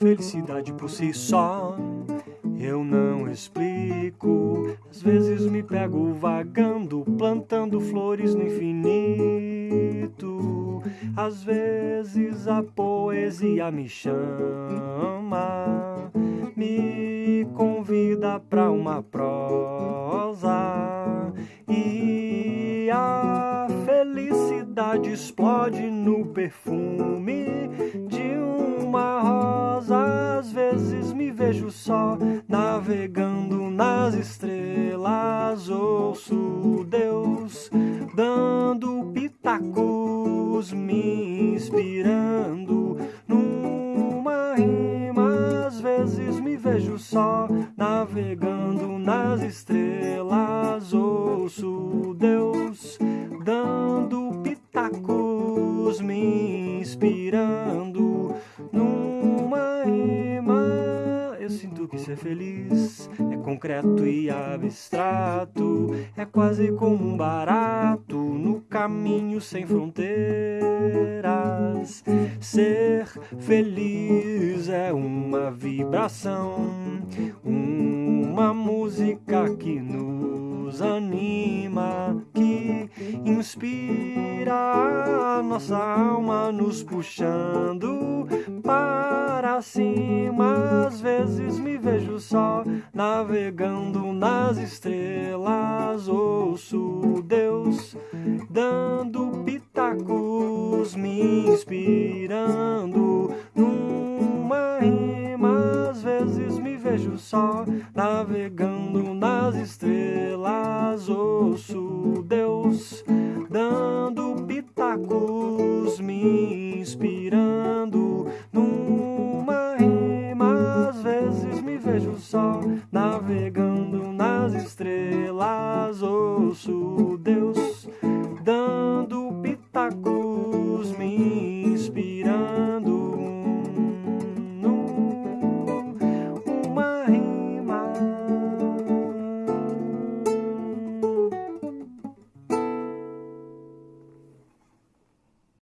Felicidade por si só, eu não explico. Às vezes me pego vagando, plantando flores no infinito. Às vezes a poesia me chama, me convida pra uma prosa. Felicidade explode no perfume de uma rosa. Às vezes me vejo só navegando nas estrelas. Ouço Deus dando pitacos, me inspirando numa rima. Às vezes me vejo só navegando nas estrelas. Ouço Deus inspirando numa rima. Eu sinto que ser feliz é concreto e abstrato, é quase como um barato no caminho sem fronteiras. Ser feliz é uma vibração, uma música que nos anima, que inspira nossa alma, nos puxando para cima. Às vezes me vejo só navegando nas estrelas, ouço Deus dando pitacos, me inspirando numa rima. Às vezes me vejo só navegando nas estrelas, ouço Deus navegando nas estrelas, ouço Deus